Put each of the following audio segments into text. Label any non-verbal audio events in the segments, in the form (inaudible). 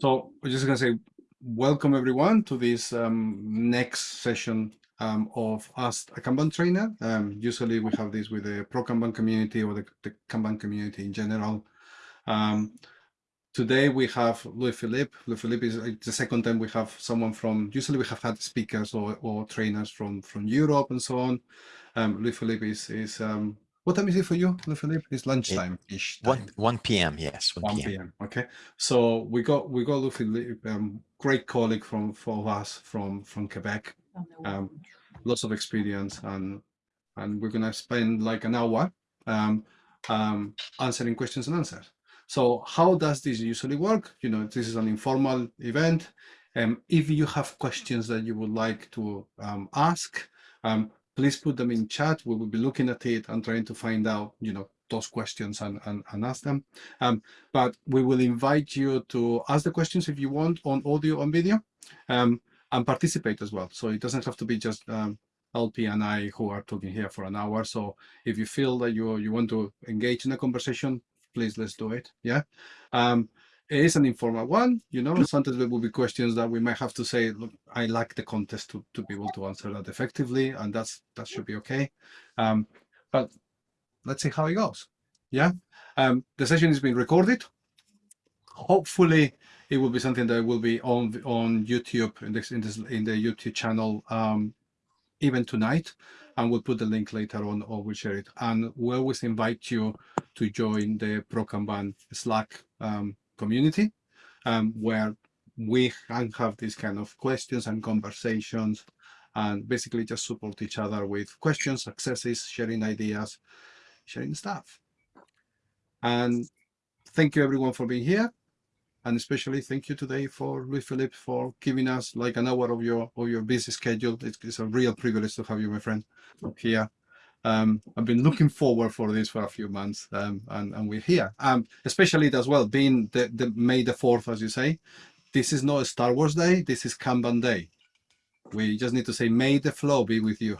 So we're just going to say welcome everyone to this um, next session um, of Ask a Kanban Trainer. Um, usually we have this with the Pro Kanban community or the, the Kanban community in general. Um, today we have Louis Philippe. Louis Philippe is the second time we have someone from, usually we have had speakers or, or trainers from, from Europe and so on. Um, Louis Philippe is, is um, what time is it for you, Philippe? It's lunchtime-ish. 1, 1 p.m. Yes, 1, 1 p.m. Okay, so we got we got Luffy, um, great colleague from for us from from Quebec, um, lots of experience, and and we're gonna spend like an hour um, um, answering questions and answers. So how does this usually work? You know, this is an informal event. Um, if you have questions that you would like to um, ask, um, please put them in chat. We will be looking at it and trying to find out, you know, those questions and, and, and ask them. Um, but we will invite you to ask the questions if you want on audio and video um, and participate as well. So it doesn't have to be just um, LP and I who are talking here for an hour. So if you feel that you, you want to engage in a conversation, please let's do it. Yeah. Um, it is an informal one, you know, sometimes there will be questions that we might have to say, look, I lack the contest to, to be able to answer that effectively, and that's that should be okay. Um, but let's see how it goes. Yeah. Um, the session is being recorded. Hopefully it will be something that will be on on YouTube in this in this in the YouTube channel um, even tonight and we'll put the link later on or we'll share it. And we always invite you to join the ProKanban Slack um, community um, where we can have these kind of questions and conversations and basically just support each other with questions, successes, sharing ideas, sharing stuff. And thank you everyone for being here. And especially thank you today for Louis Philippe for giving us like an hour of your of your busy schedule. It's, it's a real privilege to have you, my friend, here um, I've been looking forward for this for a few months, um, and, and we're here. Um, especially as well, being the, the May the 4th, as you say, this is not a Star Wars Day, this is Kanban Day. We just need to say, may the flow be with you.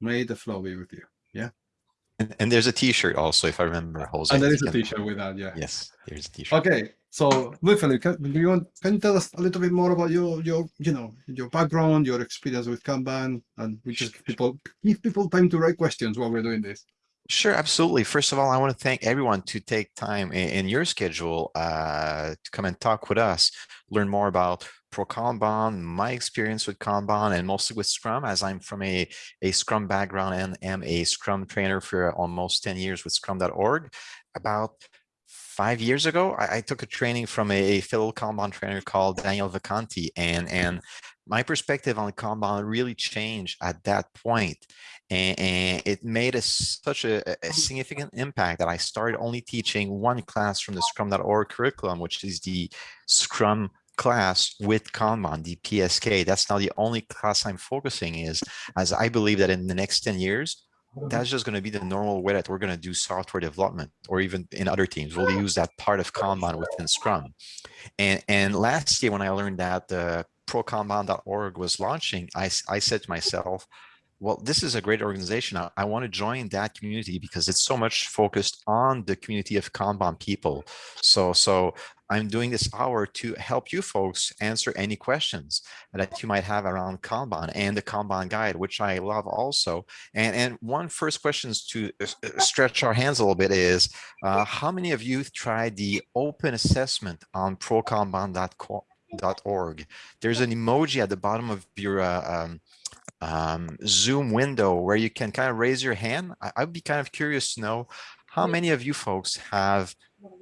May the flow be with you, yeah? And, and there's a t-shirt also, if I remember, Jose. And there is a t-shirt with that, yeah. Yes, there's a t-shirt. Okay, so, Louis-Philippe, can, you want, can you tell us a little bit more about your, your, you know, your background, your experience with Kanban, and we just give people, give people time to write questions while we're doing this. Sure, absolutely. First of all, I want to thank everyone to take time in, in your schedule uh, to come and talk with us, learn more about Pro Kanban, my experience with Kanban, and mostly with Scrum, as I'm from a, a Scrum background and am a Scrum trainer for almost 10 years with Scrum.org. About five years ago, I, I, took a training from a, fellow Kanban trainer called Daniel Vacanti, and and my perspective on Kanban really changed at that point, and, and it made a, such a, a, significant impact that I started only teaching one class from the Scrum.org curriculum, which is the Scrum class with Kanban, the PSK. That's now the only class I'm focusing is, as I believe that in the next 10 years, that's just going to be the normal way that we're going to do software development or even in other teams we'll use that part of kanban within scrum and and last year when i learned that uh, the prokanban.org was launching i i said to myself well, this is a great organization. I, I, want to join that community because it's so much focused on the community of Kanban people. So, so I'm doing this hour to help you folks answer any questions that you might have around Kanban and the Kanban guide, which I love also. And, and one first questions to uh, uh, stretch our hands a little bit is, uh, how many of you tried the open assessment on prokanban.org? There's an emoji at the bottom of your uh, um, um, Zoom window where you can kind of raise your hand. I, would be kind of curious to know how many of you folks have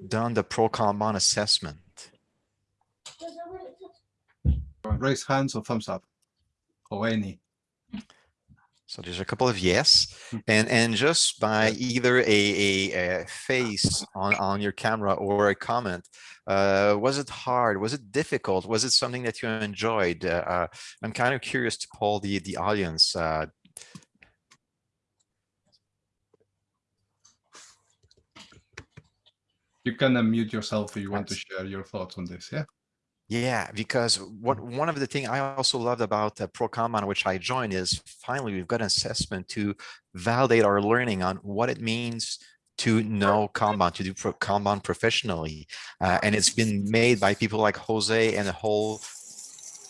done the Pro Kanban assessment? Raise hands or thumbs up or any. So there's a couple of yes, hmm. and and just by either a, a, a, face on on your camera or a comment, uh, was it hard? Was it difficult? Was it something that you enjoyed? Uh, uh, I'm kind of curious to poll the the audience. Uh. You can unmute yourself if you want to share your thoughts on this. Yeah. Yeah, because what mm-hmm. one of the things I also loved about uh, ProKanban, which I joined, is finally we've got an assessment to validate our learning on what it means to know Kanban, to do pro- Kanban professionally. Uh, and it's been made by people like Jose and a whole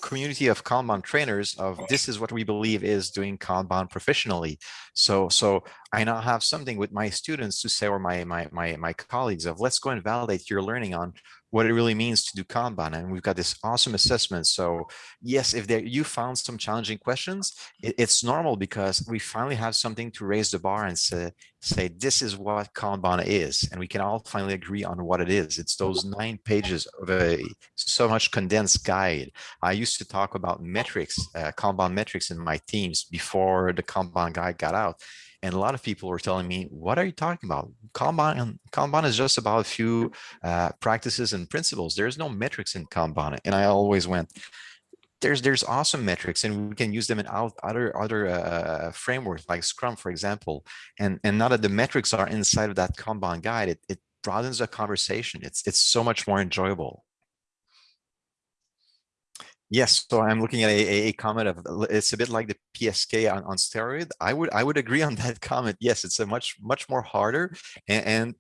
community of Kanban trainers of this is what we believe is doing Kanban professionally. So, so I now have something with my students to say, or my, my, my, my colleagues of let's go and validate your learning on what it really means to do Kanban. And we've got this awesome assessment. So yes, if there, you found some challenging questions, it, it's normal because we finally have something to raise the bar and say, say, this is what Kanban is. And we can all finally agree on what it is. It's those nine pages of a so much condensed guide. I used to talk about metrics, uh, Kanban metrics in my teams before the Kanban guide got out. And a lot of people were telling me, what are you talking about? Kanban, Kanban is just about a few uh, practices and principles. There's no metrics in Kanban. And I always went, there's there's awesome metrics and we can use them in other other uh, frameworks like Scrum, for example. And, and now that the metrics are inside of that Kanban guide, it, it broadens the conversation. It's, it's so much more enjoyable. Yes, so I'm looking at a, a, a comment of it's a bit like the PSK on, on steroid. I would I would agree on (laughs) that comment. Yes, it's a much much more harder and, and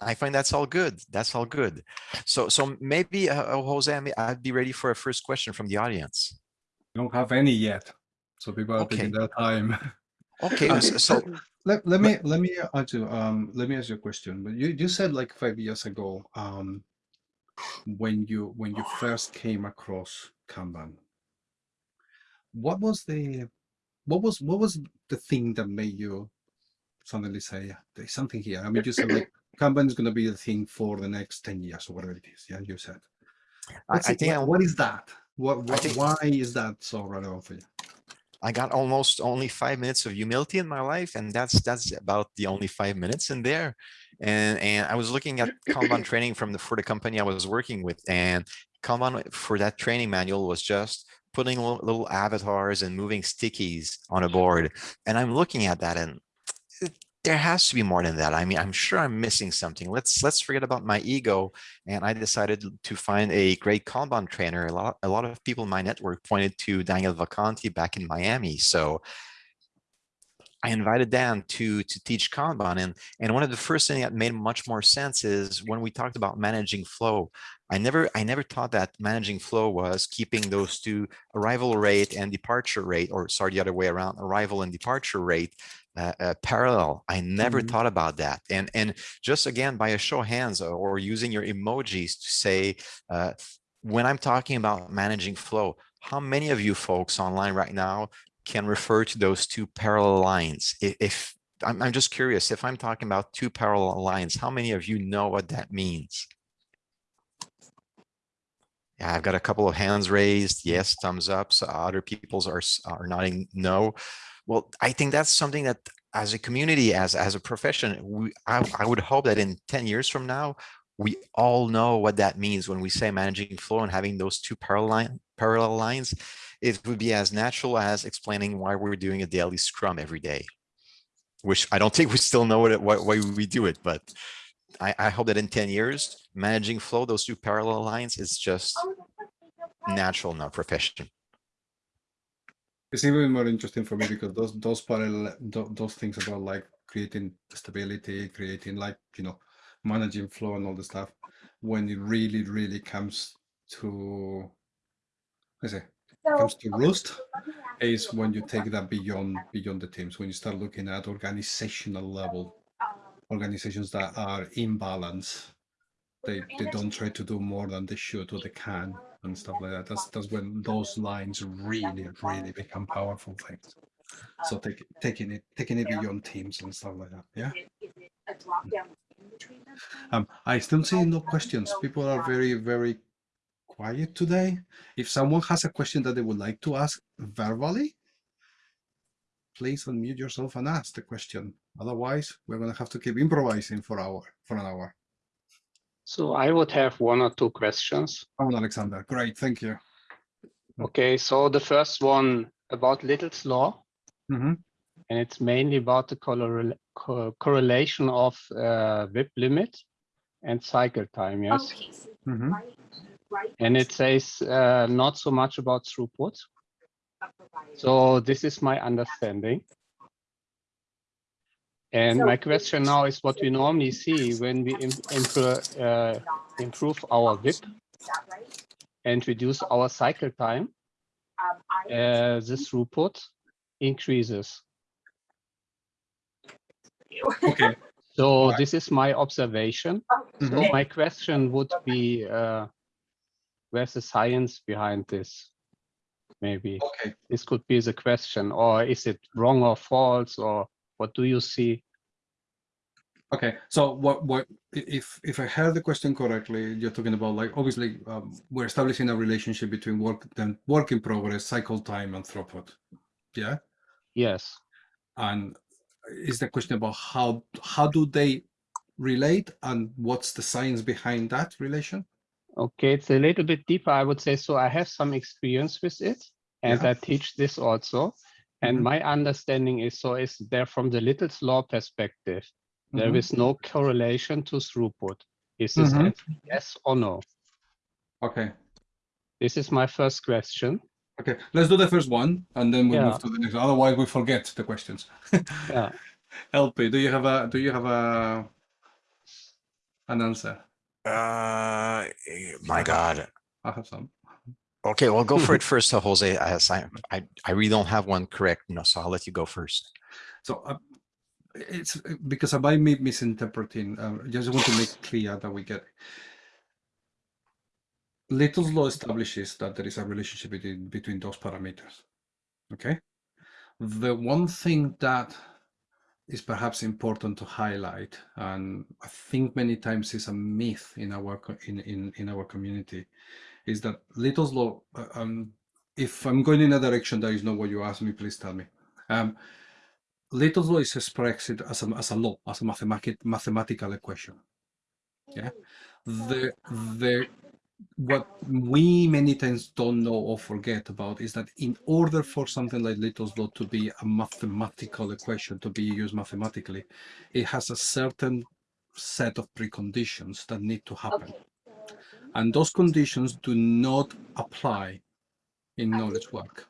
I find that's all good. That's all good. So so maybe uh, uh, Jose, I'd be ready for a first question from the audience. We don't have any yet, so people are Okay. taking their time. Okay, Um, (laughs) so, so let, let me let me ask you um let me ask you a question. But you you said like five years ago um when you when you first came across Kanban, what was the what was what was the thing that made you suddenly say there's something here? I mean, you said like (coughs) Kanban is going to be the thing for the next ten years or whatever it is. Yeah, you said. I, What's I think I, what is that? What, what think- why is that so relevant for you? I got almost only five minutes of humility in my life, and that's that's about the only five minutes in there. And and I was looking at Kanban (coughs) training from the for the company I was working with, and Kanban for that training manual was just putting little, little avatars and moving stickies on a mm-hmm. board. And I'm looking at that, and there has to be more than that. I mean, I'm sure I'm missing something. Let's let's forget about my ego. And I decided to find a great Kanban trainer. A lot a lot of people in my network pointed to Daniel Vacanti back in Miami. So I invited Dan to to teach Kanban, and and one of the first thing that made much more sense is when we talked about managing flow. I never I never thought that managing flow was keeping those two arrival rate and departure rate, or sorry, the other way around, arrival and departure rate uh, uh, parallel. I never Mhm. thought about that, and and just again by a show of hands or, or using your emojis to say uh, when I'm talking about managing flow, how many of you folks online right now can refer to those two parallel lines. I- If, I'm, I'm just curious, if I'm talking about two parallel lines, how many of you know what that means? Yeah, I've got a couple of hands raised. Yes, thumbs up. So other people's are, are nodding no. Well, I think that's something that as a community, as, as a profession, we, I, I would hope that in 10 years from now, we all know what that means when we say managing flow and having those two parallel parallel lines it would be as natural as explaining why we're doing a daily scrum every day which i don't (laughs) think we still know what it, why, why we do it but I, I hope that in 10 years managing flow those two parallel lines is just oh, natural in our profession It's even more interesting for me because those those parallel tho- those things about like creating stability, creating like you know managing flow and all the stuff. When it really really comes to, I say, comes to roost, is when you take that beyond beyond the teams. When you start looking at organizational level, organizations that are in balance, they they don't try to do more than they should or they can and stuff like that. That's that's when those lines really really become powerful things. So take, taking it taking it beyond teams and stuff like that. Yeah. Um, I still see no questions. People are very very quiet today. If someone has a question that they would like to ask verbally, please unmute yourself and ask the question. Otherwise, we're gonna have to keep improvising for hour for an hour. So I would have one or two questions. Oh, Alexander, great, thank you. Okay, so the first one about Little's law, hmm and it's mainly about the correlation of uh, WIP limit and cycle time, yes? Okay. hmm And it says uh, not so much about throughput. So this is my understanding. And my question now is what we normally see when we im- impro- uh, improve our WIP and reduce our cycle time, uh, this throughput increases. Okay. So this is my observation. So Mhm. my question would be, uh, where's the science behind this? Maybe Okay. this could be the question, or is it wrong or false, or what do you see? Okay, so what what if if I heard the question correctly, you're talking about like obviously um, we're establishing a relationship between work then work in progress, cycle time, and throughput. Yeah, Yes. and is the question about how how do they relate and what's the science behind that relation? Okay, it's a little bit deeper, I would say. So I have some experience with it, and Yeah. I teach this also. And Mhm. my understanding is so is there from the Little's law perspective, there Mhm. is no correlation to throughput. Is this Mhm. yes or no? Okay, This is my first question. okay, let's do the first one and then we Yeah. move to the next. Otherwise, we forget the questions. Yeah. (laughs) LP, do you have a do you have a an answer? Uh, eh, my God. I have some. Okay, well, go for it (laughs) first, uh, Jose. As I, I, I really don't have one correct, you know, so I'll let you go first. So uh, it's because I might be misinterpreting. Uh, just want to make clear that we get. Little's law establishes that there is a relationship between between those parameters. Okay. The one thing that is perhaps important to highlight, and I think many times is a myth in our in in, in our community, is that Little's law. uh, Um, if I'm going in a direction that is not what you asked me, please tell me. Um, Little's law is expressed as a, as a law, as a mathematic, mathematical equation. Yeah. The the what we many times don't know or forget about is that in order for something like Little's law to be a mathematical equation to be used mathematically, it has a certain set of preconditions that need to happen. And those conditions do not apply in knowledge work.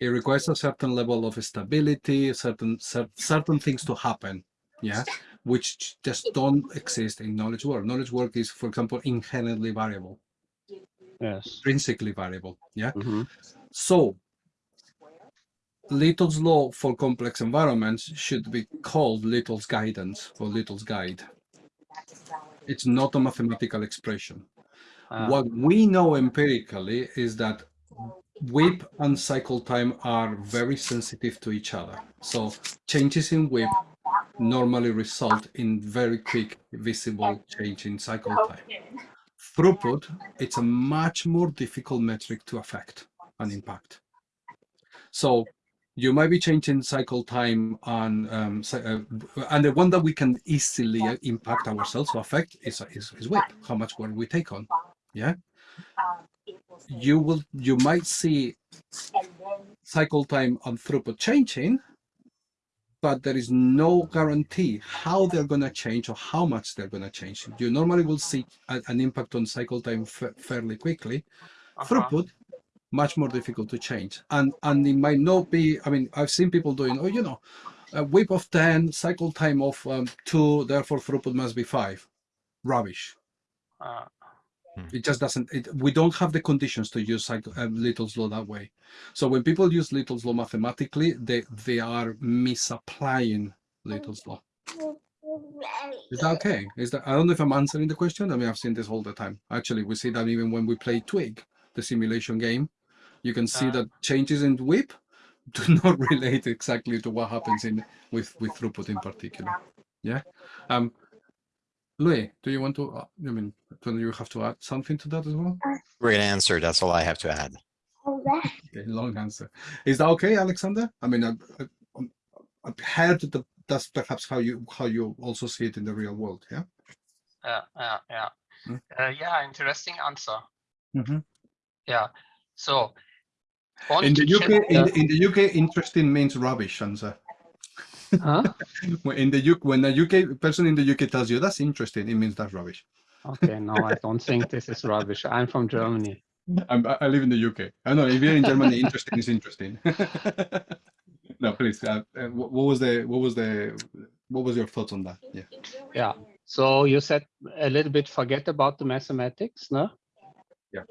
It requires a certain level of stability, certain cer- certain things to happen, yeah, which just don't exist in knowledge work. Knowledge work is, for example, inherently variable, Yes. intrinsically variable, yeah. Mhm. So Little's law for complex environments should be called Little's guidance or Little's guide. It's not a mathematical expression. Ah, What we know empirically is that WIP and cycle time are very sensitive to each other. So changes in WIP normally result in very quick visible change in cycle time. Throughput, it's a much more difficult metric to affect and impact. So you might be changing cycle time on, um, uh, and the one that we can easily uh, impact ourselves or affect is, is, is WIP, how much work we take on. Yeah. You will you might see cycle time and throughput changing, but there is no guarantee how they're going to change or how much they're going to change. You normally will see a- an impact on cycle time fa- fairly quickly. uh-huh. Throughput, much more difficult to change. And and it might not be, I mean, I've seen people doing, oh, you know, a WIP of 10, cycle time of um, two, therefore throughput must be five. Rubbish. Ah, It just doesn't. It, we don't have the conditions to use uh, Little's law that way. So when people use Little's law mathematically, they they are misapplying Little's law. Is that okay? Is that I don't know if I'm answering the question. I mean, I've seen this all the time. Actually, we see that even when we play Twig, the simulation game, you can see Ah. that changes in WIP (laughs) do not relate exactly to what happens in with with throughput in particular. Yeah. Um, Louis, do you want to? Uh, I mean, do you have to add something to that as well? Great answer. That's all I have to add. Okay, long answer. Is that okay, Alexander? I mean, I've, I've- I've heard that that's perhaps how you how you also see it in the real world. Yeah. yeah, yeah, yeah. Hmm. Uh, yeah, interesting answer. Mm-hmm. Yeah. So In the UK, in, the- in the UK, interesting means rubbish answer. Huh? (laughs) When in the UK, when a UK person in the UK tells you that's interesting, it means that's rubbish. Okay, no, I (laughs) don't think this is rubbish. I'm from Germany. I'm, I live in the UK. I know if you're in Germany, interesting is interesting. (laughs) No, please. Uh, uh, what, what was the what was the what was your thoughts on that? Yeah. Yeah. So you said a little bit forget about the mathematics, no? Yeah.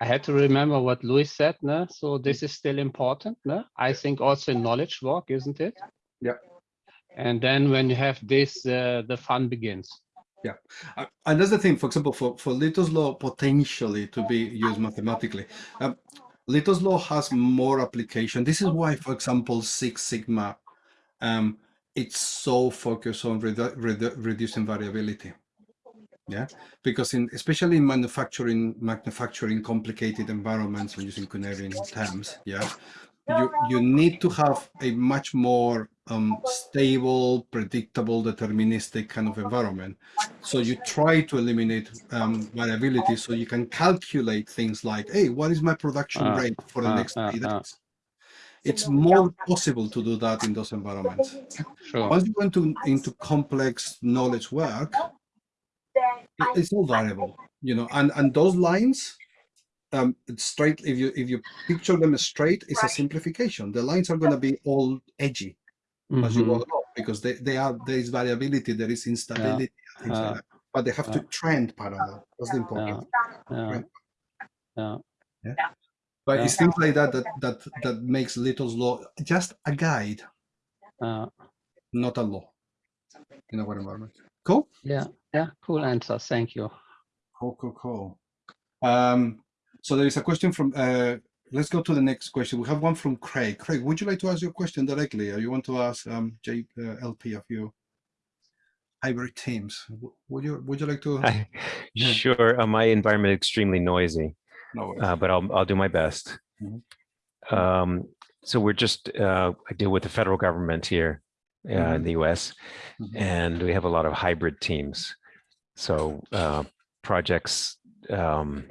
I had to remember what Louis said, no? So this is still important, no? I think also in knowledge work, isn't it? Yeah. And then when you have this, uh, the fun begins. Uh, and that's the thing, for example, for, for Little's law potentially to be used mathematically, um, Little's law has more application. This is why, for example, Six Sigma, um, it's so focused on redu redu reducing variability. Yeah, because in especially in manufacturing, manufacturing complicated environments using Cynefin terms, yeah, you you need to have a much more um, stable, predictable, deterministic kind of environment. So you try to eliminate um, variability so you can calculate things like, hey, what is my production Uh, rate for the uh, next uh, three days? It's more possible to do that in those environments. Sure. Once you go into, into complex knowledge work, it's all variable, you know, and, and those lines, um, it's straight, if you, if you picture them straight, it's a simplification. The lines are going to be all edgy as you go Mhm. along because they, they are there is variability there is instability and things Uh, like that. but they have to trend parallel that's the important Yeah. Right. Yeah. but yeah. it's things like that that that that makes little's law just a guide Uh, not a law in our environment cool yeah. Yeah. Cool answer. Thank you. cool cool cool um so there is a question from uh let's go to the next question we have one from craig craig would you like to ask your question directly or you want to ask um j uh, a few hybrid teams would you would you like to I- Yeah. Sure, uh, my environment extremely noisy, no uh, but I'll, I'll do my best. Mhm. Um, so we're just, uh, I deal with the federal government here uh, Mhm. in the US, Mhm. and we have a lot of hybrid teams. So uh, projects, um,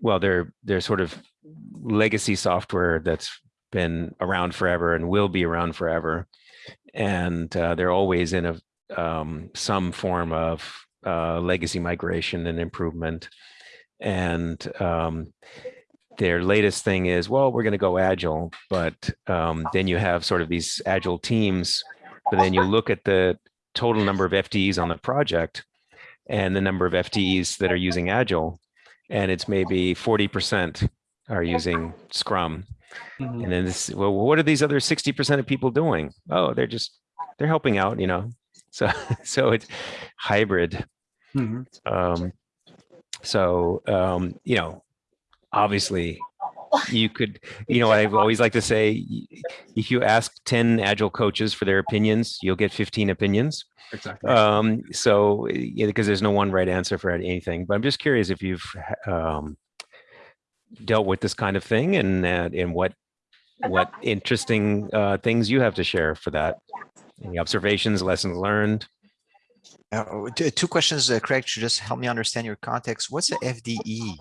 well, they're, they're sort of legacy software that's been around forever and will be around forever. And uh, they're always in a um, some form of uh, legacy migration and improvement. And um, their latest thing is, well, we're going to go agile, but um, then you have sort of these agile teams, but then you look at the total number of FTEs on the project and the number of FTEs that are using agile, and it's maybe 40% are using Scrum. Mhm. And then this, well, what are these other 60% of people doing? Oh, they're just, they're helping out, you know? So, (laughs) so it's hybrid. Mhm. Um, so, um, you know, obviously you could, you know, I've always like to say, if you ask 10 agile coaches for their opinions, you'll get 15 opinions. Exactly. Um, so, yeah, because there's no one right answer for anything, but I'm just curious if you've, um, dealt with this kind of thing and, uh, and what, what interesting, uh, things you have to share for that. Any observations, lessons learned? Uh, two questions, uh, Craig, to just help me understand your context. What's the FDE?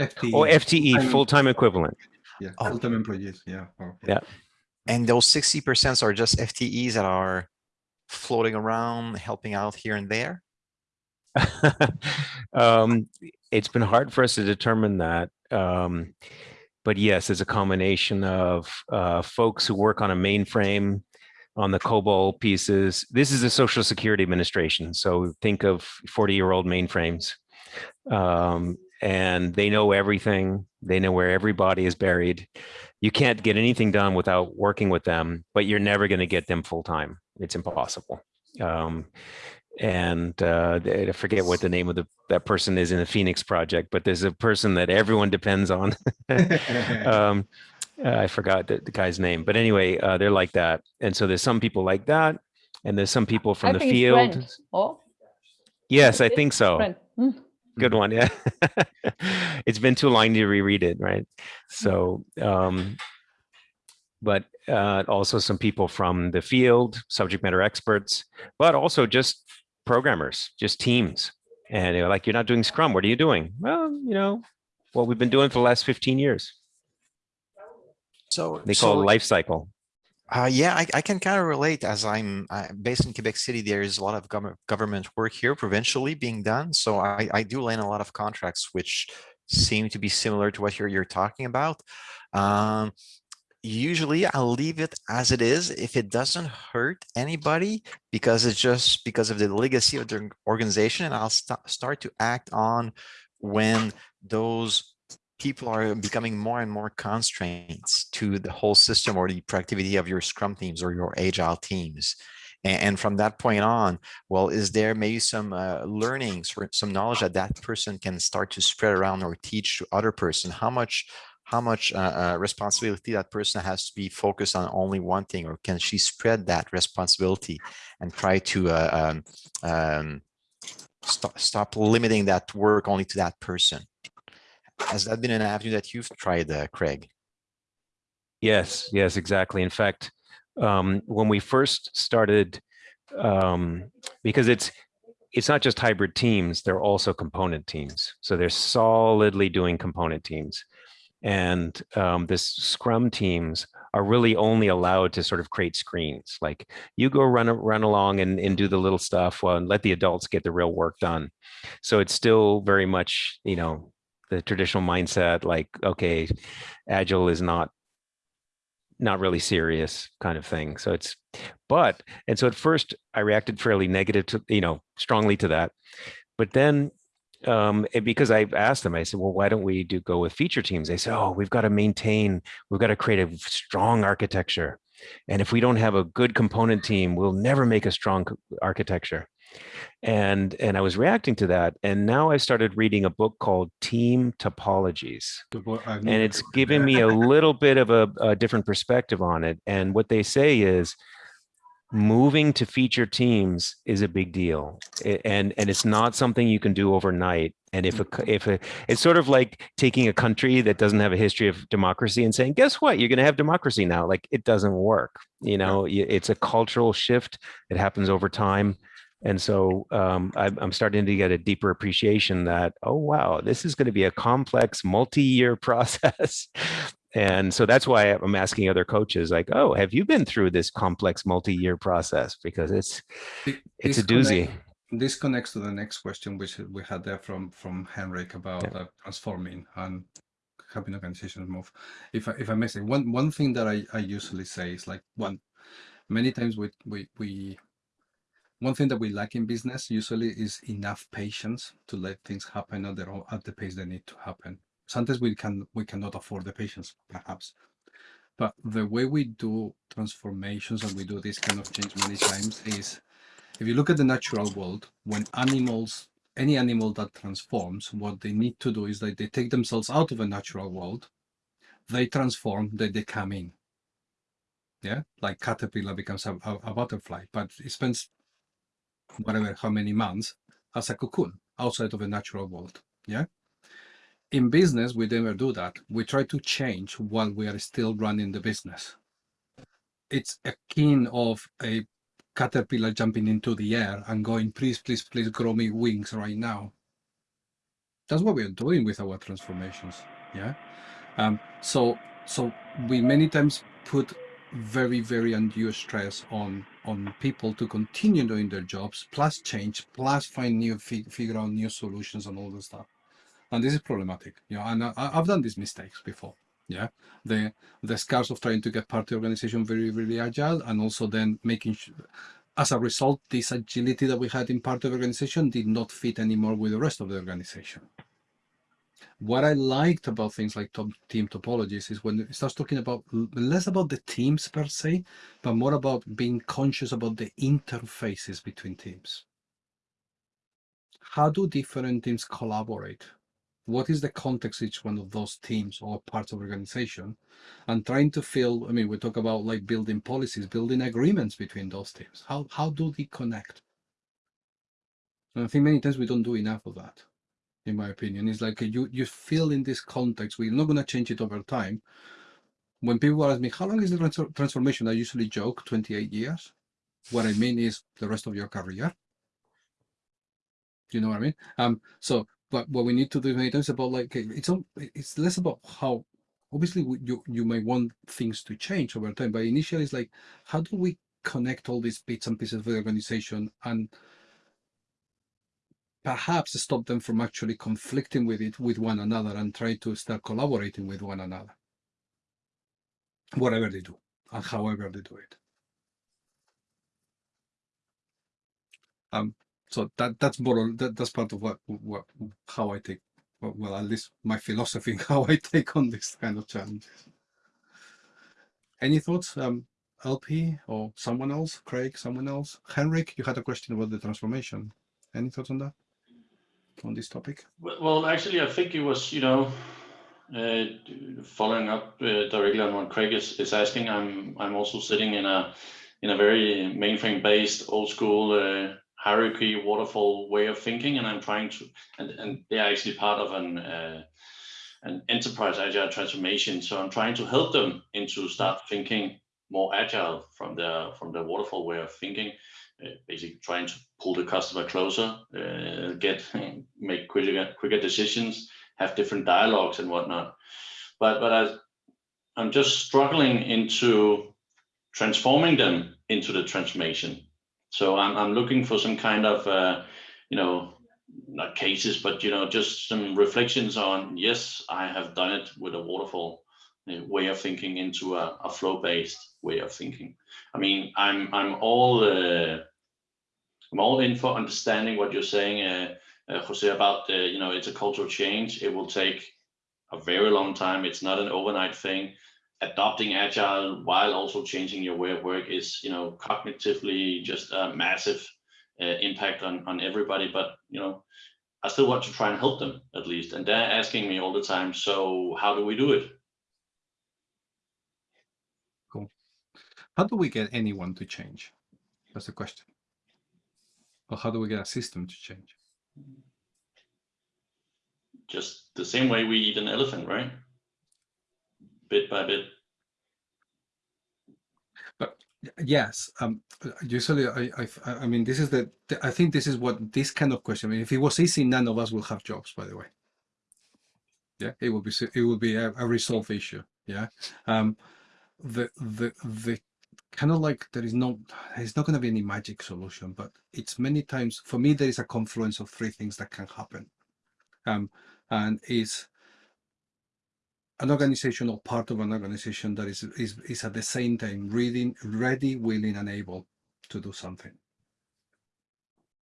FTE. Oh, FTE, Full-time- full-time equivalent. yeah, Oh. full-time employees. Yeah. oh, Yeah. And those 60% are just FTEs that are floating around, helping out here and there? (laughs) um, it's been hard for us to determine that. Um, but yes, it's a combination of uh, folks who work on a mainframe on the COBOL pieces. This is a Social Security Administration. So think of 40 year old mainframes. Um, and they know everything. They know where everybody is buried. You can't get anything done without working with them, but you're never going to get them full time. It's impossible. Um, and uh, I forget what the name of the that person is in the Phoenix project, but there's a person that everyone depends on. (laughs) (laughs) um, I forgot the, the guy's name, but anyway, uh, they're like that. And so there's some people like that, and there's some people from I the field. Brent, or Yes, I think so. Mm. Good one, yeah. (laughs) it's been too long to reread it, right? So, um, but uh, also some people from the field, subject matter experts, but also just programmers, just teams. And they're like, you're not doing Scrum. What are you doing? Well, you know, what we've been doing for the last 15 years. So They call so, it life cycle. Uh, yeah, I, I can kind of relate as I'm uh, based in Quebec City. There is a lot of government government work here provincially being done. So I, I do land a lot of contracts which seem to be similar to what you're, you're talking about. Um, usually I'll leave it as it is if it doesn't hurt anybody because it's just because of the legacy of the organization and I'll sta- start to act on when those people are becoming more and more constraints to the whole system or the productivity of your scrum teams or your agile teams. And, from that point on, well, is there maybe some uh, learnings or some knowledge that that person can start to spread around or teach to other person? How much how much uh, uh, responsibility that person has to be focused on only one thing, or can she spread that responsibility and try to uh, um, um, stop stop limiting that work only to that person? Has that been an avenue that you've tried, uh, Craig? Yes, yes, exactly. In fact, um, when we first started, um, because it's it's not just hybrid teams, they're also component teams. So they're solidly doing component teams. And um, this Scrum teams are really only allowed to sort of create screens. Like you go run run along and, and do the little stuff well, and let the adults get the real work done. So it's still very much, you know, the traditional mindset, like, okay, agile is not not really serious kind of thing. So it's, but, and so at first I reacted fairly negative to, you know, strongly to that. But then, um, because I asked them, I said, well, why don't we do go with feature teams? They said, oh, we've got to maintain, we've got to create a strong architecture. And if we don't have a good component team, we'll never make a strong architecture. And and I was reacting to that. And now I started reading a book called Team Topologies and it's given me a (laughs) little bit of a, a different perspective on it. And what they say is moving to feature teams is a big deal. And, and it's not something you can do overnight. And if a, if a, it's sort of like taking a country that doesn't have a history of democracy and saying, guess what? You're going to have democracy now. Like it doesn't work. You know, it's a cultural shift. It happens over time. And so um, I'm, I'm starting to get a deeper appreciation that, oh, wow, this is going to be a complex multi-year (laughs) process. and so that's why I'm asking other coaches like, oh, have you been through this complex multi-year process? Because it's, it's a doozy. This connects to the next question, which we had there from from Henrik about Yeah. uh, transforming and helping organizations move. If I, if I may say one one thing that I, I usually say is like one, many times we we we one thing that we lack in business usually is enough patience to let things happen at own, at the pace they need to happen. Sometimes we can we cannot afford the patience, perhaps. But the way we do transformations and we do this kind of change many times is if you look at the natural world, when animals, any animal that transforms, what they need to do is that they take themselves out of a natural world, they transform, then they come in. Yeah, like caterpillar becomes a, a, a butterfly, but it spends whatever how many months as a cocoon outside of a natural world. Yeah. In business, we never do that. We try to change while we are still running the business. It's akin of a caterpillar jumping into the air and going, please, please, please grow me wings right now. That's what we're doing with our transformations. Yeah. Um, so so we many times put very, very undue stress on on people to continue doing their jobs, plus change, plus find new fi- figure out new solutions and all this stuff. And this is problematic. You know, and I, I've done these mistakes before. Yeah, the the scars of trying to get part of the organization very, very agile, and also then making sure, as a result, this agility that we had in part of the organization did not fit anymore with the rest of the organization. What I liked about things like top team topologies is when it starts talking about less about the teams per se, but more about being conscious about the interfaces between teams. How do different teams collaborate? What is the context each one of those teams or parts of organization? And trying to feel, I mean, we talk about like building policies, building agreements between those teams. How how do they connect? And I think many times we don't do enough of that, in my opinion. It's like you you feel in this context, we're not going to change it over time. When people ask me, how long is the trans- transformation? I usually joke 28 years. What I mean is the rest of your career. You know what I mean? Um, so, but what we need to do times about like it's it's less about how obviously you you may want things to change over time, but initially it's like how do we connect all these bits and pieces of the organization and perhaps stop them from actually conflicting with it with one another and try to start collaborating with one another. whatever they do and however they do it. Um, so that that's more that that's part of what what how I take well, at least my philosophy (laughs) how I take on this kind of challenges. Any thoughts, um, LP or someone else, Craig, someone else, Henrik? You had a question about the transformation. Any thoughts on that? On this topic? Well, actually, I think it was, you know, uh, following up uh, directly on what Craig is, is asking. I'm I'm also sitting in a in a very mainframe based old school uh, hierarchy waterfall way of thinking, and I'm trying to and and they're actually part of an uh, an enterprise agile transformation. So I'm trying to help them into start thinking more agile from the from the waterfall way of thinking. Uh, basically trying to pull the customer closer, uh, get (laughs) make quicker quicker decisions, have different dialogues and whatnot. But but I, I'm just struggling into transforming them into the transformation. So I'm I'm looking for some kind of uh, you know not cases, but you know just some reflections on yes, I have done it with a waterfall way of thinking into a, a flow-based way of thinking. I mean, I'm I'm all uh, I'm all in for understanding what you're saying, uh, uh, Jose, about uh, you know it's a cultural change. It will take a very long time. It's not an overnight thing. Adopting agile while also changing your way of work is you know cognitively just a massive uh, impact on on everybody. But you know, I still want to try and help them at least, and they're asking me all the time. So how do we do it? Cool. How do we get anyone to change? That's the question. Or how do we get a system to change? Just the same way we eat an elephant, right? Bit by bit. But Yes. Um. Usually, I, I, I mean, this is the. I think this is what this kind of question. I mean, if it was easy, none of us will have jobs. By the way. Yeah, it will be, it will be a, a resolved issue. Yeah. Um. The the the kind of like there is no. There's not going to be any magic solution, but it's many times for me there is a confluence of three things that can happen. Um, and is an organization or part of an organization that is is, is at the same time reading ready willing and able to do something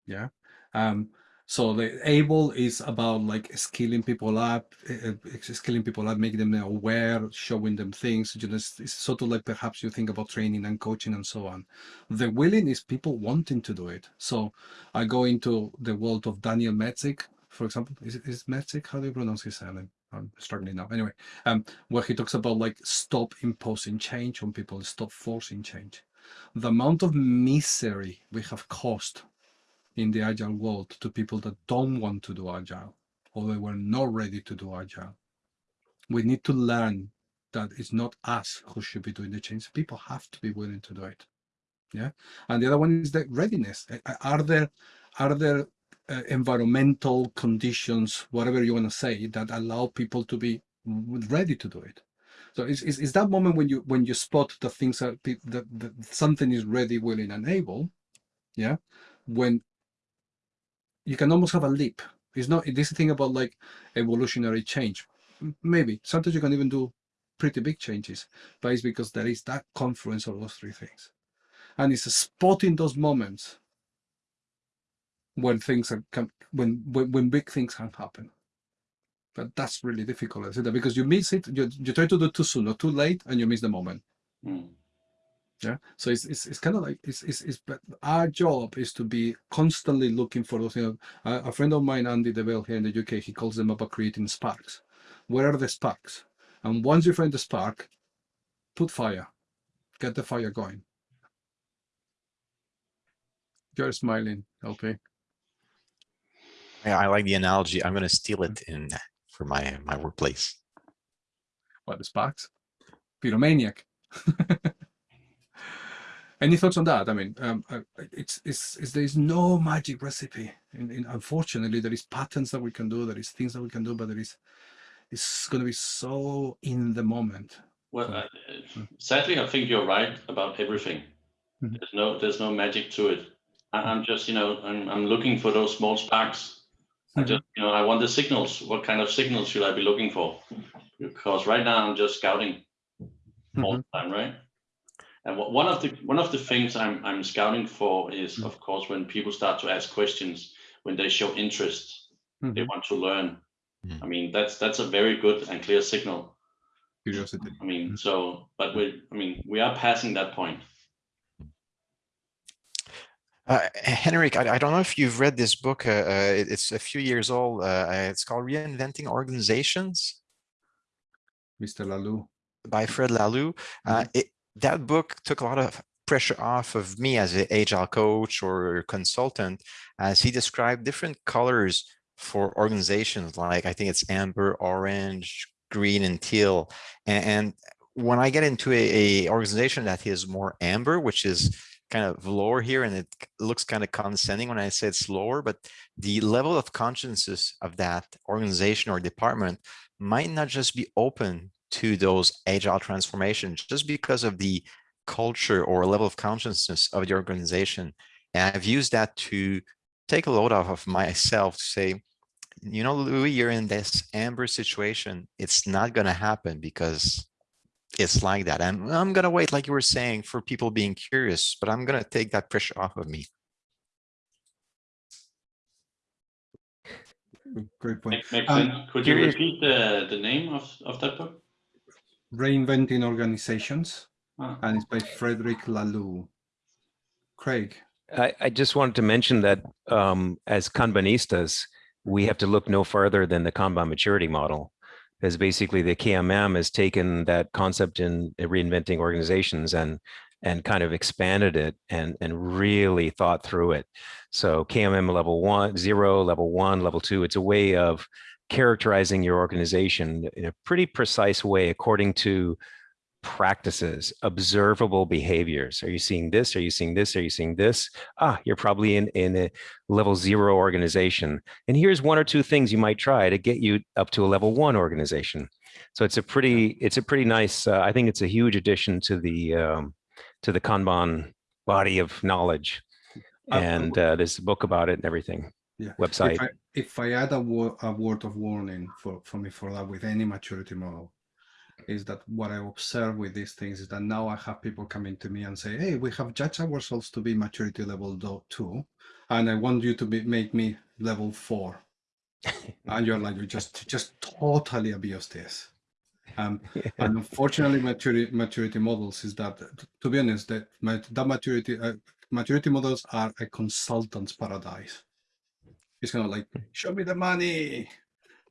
yeah um so the able is about like skilling people up uh, skilling people up making them aware showing them things. You know it's, it's sort of like perhaps you think about training and coaching and so on. The willing is people wanting to do it. So i go into the world of daniel Mezick for example. Is is Mezick how do you pronounce his surname? I'm struggling now. Anyway um, where he talks about like stop imposing change on people, stop forcing change. The amount of misery we have caused in the agile world to people that don't want to do agile or they were not ready to do agile. We need to learn that it's not us who should be doing the change. People have to be willing to do it. Yeah. And the other one is the readiness. Are there are there uh, environmental conditions, whatever you want to say, that allow people to be ready to do it? So it's, it's, it's that moment when you when you spot that things that, that something is ready, willing, and able. Yeah, when you can almost have a leap. It's not this thing about like evolutionary change. Maybe sometimes you can even do pretty big changes, but it's because there is that confluence of those three things, and it's spotting those moments when things are come when when, when big things can happen. But that's really difficult, isn't it? Because you miss it, you, you try to do too soon or too late, and you miss the moment. Hmm. Yeah. So it's it's, it's kind of like it's, it's it's but our job is to be constantly looking for those. You know, a, a friend of mine, Andy Deville here in the UK, he calls them about creating sparks. Where are the sparks? And once you find the spark, put fire, get the fire going. You're smiling, LP. Yeah, I like the analogy. I'm going to steal it in for my my workplace. What the sparks? Pyromaniac. (laughs) Any thoughts on that? I mean, um, uh, it's, it's, it's there is no magic recipe. In, in, unfortunately, there is patterns that we can do. There is things that we can do, but there is it's going to be so in the moment. Well, uh, uh, sadly, I think you're right about everything. Mhm. There's no, there's no magic to it. I'm just, you know, I'm, I'm looking for those small sparks. I Mhm. just, you know, I want the signals. What kind of signals should I be looking for? Because right now I'm just scouting. all the time, right? And wha- one of the one of the things I'm I'm scouting for is, of course, when people start to ask questions, when they show interest, they Mhm. want to learn. Mhm. I mean, that's that's a very good and clear signal. Curiosity. I mean, so, but we, I mean, we are passing that point. Uh, Henrik, I, I don't know if you've read this book. Uh, uh, it- it's a few years old. Uh, it's called Reinventing Organizations Mr. Lalu. by Fred Laloux. Uh, it, that book took a lot of pressure off of me as an agile coach or consultant, as he described different colors for organizations. Like I think it's amber, orange, green, and teal. And, and when I get into a, a organization that is more amber, which is kind of lower here, and it looks kind of condescending when I say it's lower, but the level of consciousness of that organization or department might not just be open to those agile transformations just because of the culture or level of consciousness of the organization. And I've used that to take a load off of myself to say, you know, Louis, you're in this amber situation. It's not going to happen because it's like that. And I'm going to wait, like you were saying, for people being curious, but I'm going to take that pressure off of me. Great point. Make, makes Um, sense. Could you repeat the the name of of that book? Reinventing Organizations, Ah, and it's by Frederic Laloux. Craig. I, I just wanted to mention that um, as Kanbanistas, we have to look no further than the Kanban maturity model. Because basically the KMM has taken that concept in reinventing organizations and and kind of expanded it and and really thought through it. So KMM level one, zero, level one, level two, it's a way of characterizing your organization in a pretty precise way according to practices, observable behaviors. Are you seeing this? Are you seeing this? Are you seeing this? Ah, you're probably in, in a level zero organization. And here's one or two things you might try to get you up to a level one organization. So it's a pretty, it's a pretty nice, uh, I think it's a huge addition to the, um, to the Kanban body of knowledge. Uh, And uh, there's a book about it and everything, Yeah. website. If I, add a, wo- a word of warning for, for me for that with any maturity model, is that what I observe with these things is that now I have people coming to me and say, "Hey, we have judged ourselves to be maturity level two, and I want you to be, make me level four. (laughs) and you're like, you just just totally abuse this. Um, (laughs) and unfortunately, maturity maturity models is that, to be honest, that that maturity uh, maturity models are a consultant's paradise. It's kind of like, show me the money,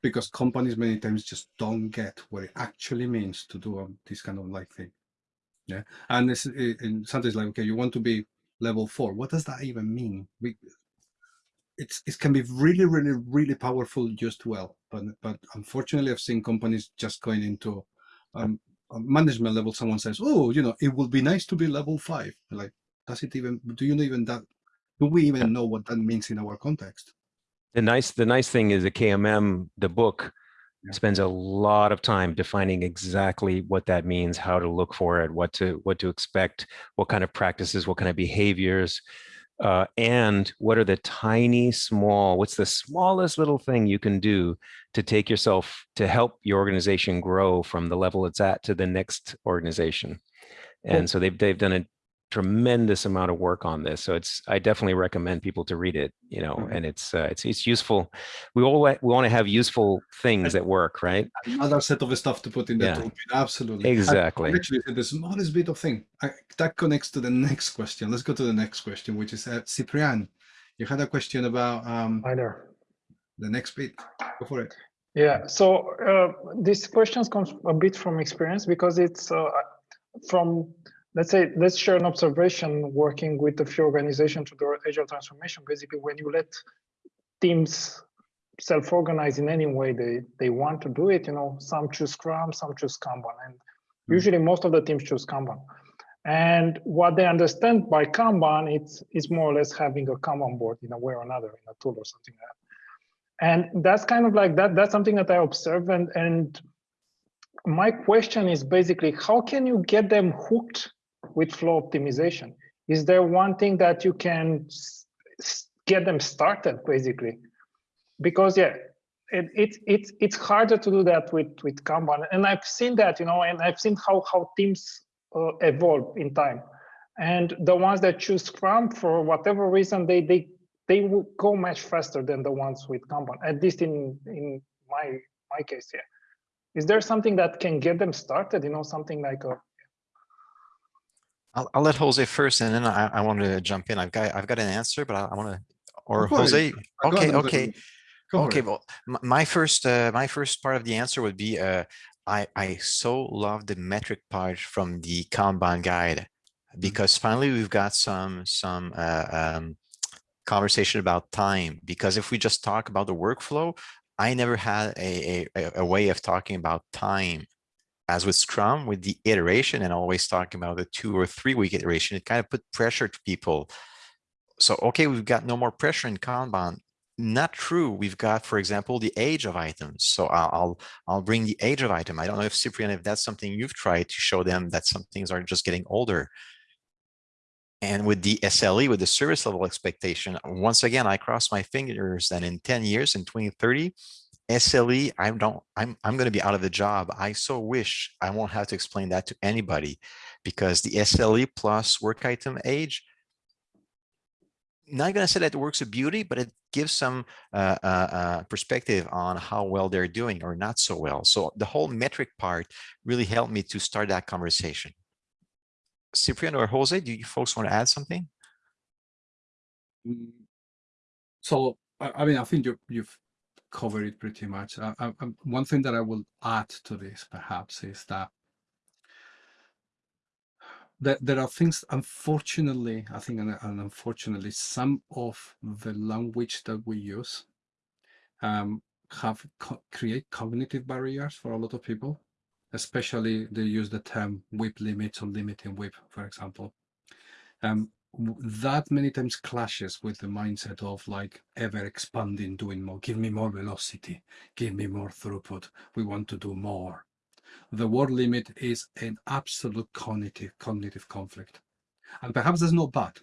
because companies many times just don't get what it actually means to do um, this kind of like thing. Yeah, and it's it, and sometimes like, okay, you want to be level four. What does that even mean? We, it's it can be really, really, really powerful just well, but but unfortunately, I've seen companies just going into um, a management level. Someone says, "Oh, you know, it would be nice to be level five. Like, does it even? Do you know even that? Do we even know what that means in our context? The nice, the nice thing is the KMM, the book spends a lot of time defining exactly what that means, how to look for it, what to, what to expect, what kind of practices, what kind of behaviors, uh, and what are the tiny, small, what's the smallest little thing you can do to take yourself, to help your organization grow from the level it's at to the next organization. And so they've, they've done a tremendous amount of work on this. So it's, I definitely recommend people to read it, you know, Mhm. and it's, uh, it's, it's useful. We all, we want to have useful things that work, right? Another set of stuff to put in the Yeah. toolkit. Absolutely. And Exactly. Actually, the smallest bit of thing I, that connects to the next question. Let's go to the next question, which is uh, Cyprian. You had a question about um, Hi the next bit. Go for it. Yeah, so uh, this question comes a bit from experience because it's uh, from, let's say, let's share an observation working with a few organizations to do agile transformation. Basically, when you let teams self-organize in any way they, they want to do it, you know, some choose Scrum, some choose Kanban, and hmm. usually most of the teams choose Kanban. And what they understand by Kanban, it's, it's more or less having a Kanban board in a way or another, in a tool or something like that. And that's kind of like that. That's something that I observe. And, and my question is basically, how can you get them hooked with flow optimization? Is there one thing that you can get them started basically? Because yeah, it, it, it's it's harder to do that with with Kanban, and I've seen that, you know, and I've seen how how teams uh, evolve in time, and the ones that choose Scrum for whatever reason, they they they will go much faster than the ones with Kanban. At least in in my my case here, is there something that can get them started? You know, something like a I'll, I'll let Jose first, and then I, I want to jump in. I've got I've got an answer, but I, I want to. Or Go. Jose. Okay, okay. Okay, well, my first, uh, my first part of the answer would be, uh, I, I so love the metric part from the Kanban guide because finally we've got some, some, uh, um, conversation about time. Because if we just talk about the workflow, I never had a, a, a- a way of talking about time. As with Scrum, with the iteration and always talking about the two or three week iteration, it kind of put pressure to people. So, okay, we've got no more pressure in Kanban not true. We've got, for example, the age of items. So I'll, I'll, bring the age of item. I don't know if Cyprian, if that's something you've tried to show them that some things are just getting older. And with the SLE, with the service level expectation, once again, I cross my fingers that in 10 years, in 2030, SLE, I don't, I'm, I'm going to be out of the job. I so wish I won't have to explain that to anybody because the SLE plus work item age, not going to say that it works a beauty, but it gives some uh, uh, uh, perspective on how well they're doing or not so well. So the whole metric part really helped me to start that conversation. Cyprian or Jose, do you folks want to add something? Mm, So, I, I mean, I think you, you've covered it pretty much. Uh, I, I, one thing that I will add to this, perhaps, is that that there are things, unfortunately, I think, and, and unfortunately, some of the language that we use um, have co create cognitive barriers for a lot of people, especially they use the term WIP limits or limiting WIP, for example. Um, that many times clashes with the mindset of like ever expanding, doing more, give me more velocity, give me more throughput. We want to do more. The word limit is an absolute cognitive cognitive conflict. And perhaps that's not bad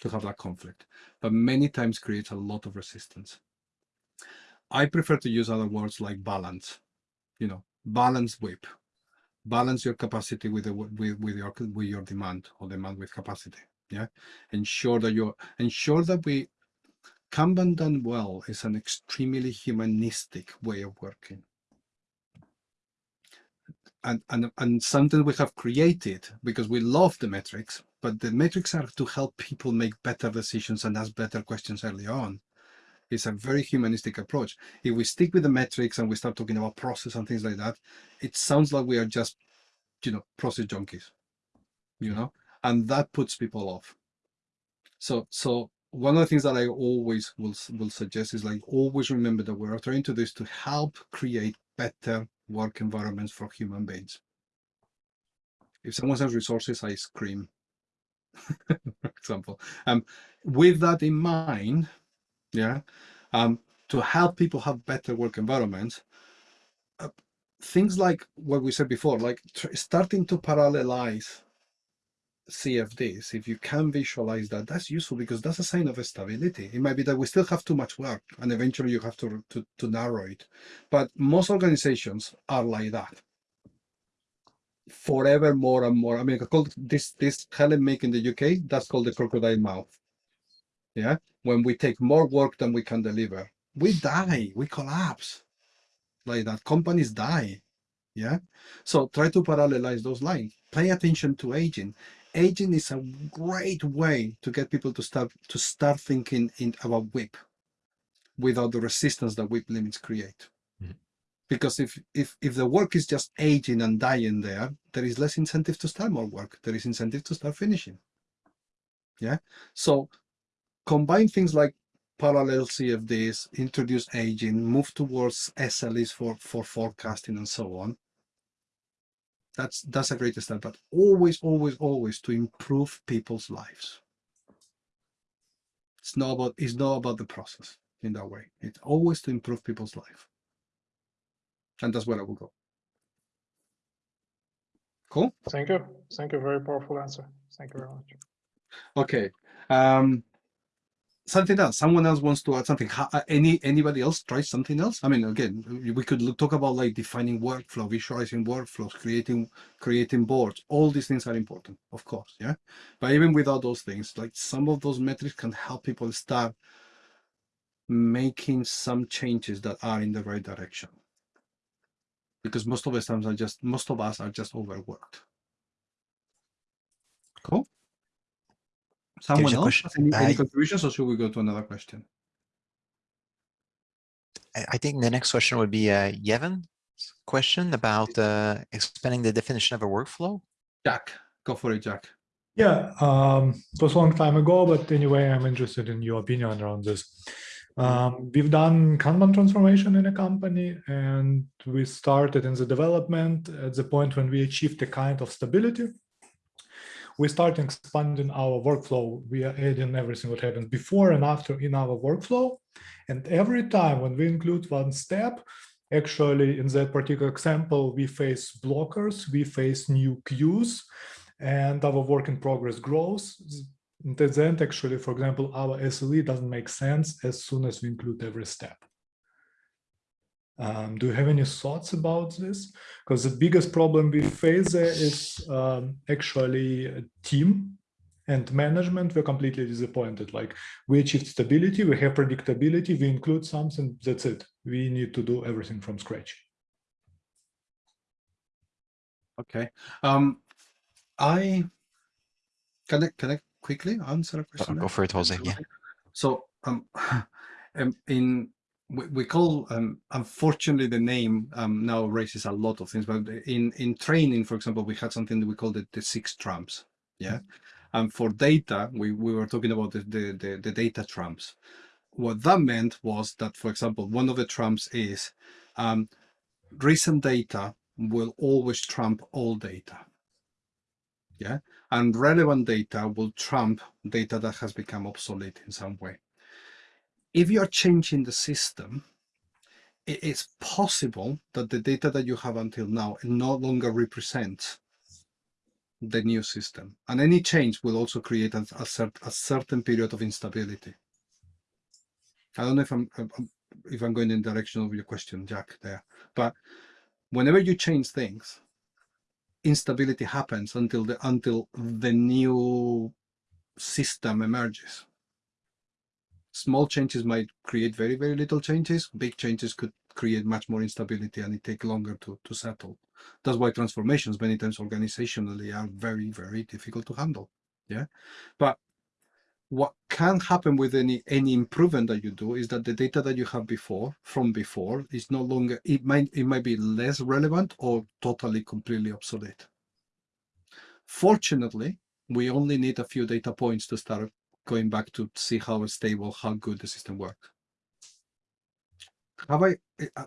to have that conflict, but many times creates a lot of resistance. I prefer to use other words like balance, you know, balance WIP, balance your capacity with the with, with your with your demand or demand with capacity yeah ensure that you ensure that we kanban done well is an extremely humanistic way of working. And and and something we have created because we love the metrics but the metrics are to help people make better decisions and ask better questions early on it's a very humanistic approach. If we stick with the metrics and we start talking about process and things like that it sounds like we are just you know process junkies you know and that puts people off. So so one of the things that i always will will suggest is like always remember that we're trying to do is to help create better work environments for human beings. If someone has resources i scream (laughs) for example. Um with that in mind yeah um to help people have better work environments uh, things like what we said before like starting to parallelize CFDs, if you can visualize that, that's useful because that's a sign of stability. It might be that we still have too much work and eventually you have to, to, to narrow it. But most organizations are like that. Forever more and more. I mean, I call this this Helen make in the UK, that's called the crocodile mouth. Yeah. When we take more work than we can deliver, we die, we collapse. Like that. Companies die. Yeah. So try to parallelize those lines. Pay attention to aging aging is a great way to get people to start to start thinking in about WIP without the resistance that WIP limits create. Mhm. because if if if the work is just aging and dying there there is less incentive to start more work. There is incentive to start finishing. Yeah? So combine things like parallel cfds introduce aging move towards sles for for forecasting and so on that's that's a great start but always always always to improve people's lives it's not about it's not about the process in that way it's always to improve people's life and that's where i will go cool Thank you. Thank you. Very powerful answer. Thank you very much. okay um something else. Someone else wants to add something. Uh, any anybody else try something else? I mean, again, we could look, talk about like defining workflow, visualizing workflows, creating creating boards. All these things are important, of course, yeah. But even without those things, like some of those metrics can help people start making some changes that are in the right direction. Because most of the times are just most of us are just overworked. Cool. Someone else question? has any, any contributions, or should we go to another question? I I think the next question would be uh, Yevon's question about uh, expanding the definition of a workflow. Jack, go for it, Jack. Yeah, um, it was a long time ago, but anyway, I'm interested in your opinion around this. Um, we've done Kanban transformation in a company, and we started in the development at the point when we achieved a kind of stability. We start expanding our workflow. We are adding everything what happens before and after in our workflow. And every time when we include one step, actually in that particular example, we face blockers, we face new queues, and our work in progress grows. And at the end, actually, for example, our SLE doesn't make sense as soon as we include every step. Um, do you have any thoughts about this? Because the biggest problem we face there is um, actually a team and management. We're completely disappointed. Like we achieved stability, we have predictability, we include something, that's it. We need to do everything from scratch. Okay. Um, I can I can I quickly answer a question? Go for it, Jose. Yeah. So um, (laughs) um in we, we call um unfortunately the name um now raises a lot of things, but in in training, for example, we had something that we called the, the six trumps. Yeah. And for data, we, we were talking about the, the, the, the data trumps. What that meant was that, for example, one of the trumps is um, recent data will always trump all data. Yeah. And relevant data will trump data that has become obsolete in some way. If you are changing the system, it is possible that the data that you have until now no longer represents the new system. And any change will also create a, a, cert, a certain period of instability. I don't know if I'm, I'm if I'm going in the direction of your question, Jack, there, but whenever you change things, instability happens until the until the new system emerges. Small changes might create very, very little changes. Big changes could create much more instability and it take longer to, to settle. That's why transformations many times organizationally are very, very difficult to handle. Yeah. But what can happen with any any improvement that you do is that the data that you have before from before is no longer it might it might be less relevant or totally completely obsolete. Fortunately, we only need a few data points to start going back to see how stable, how good the system works. Have I,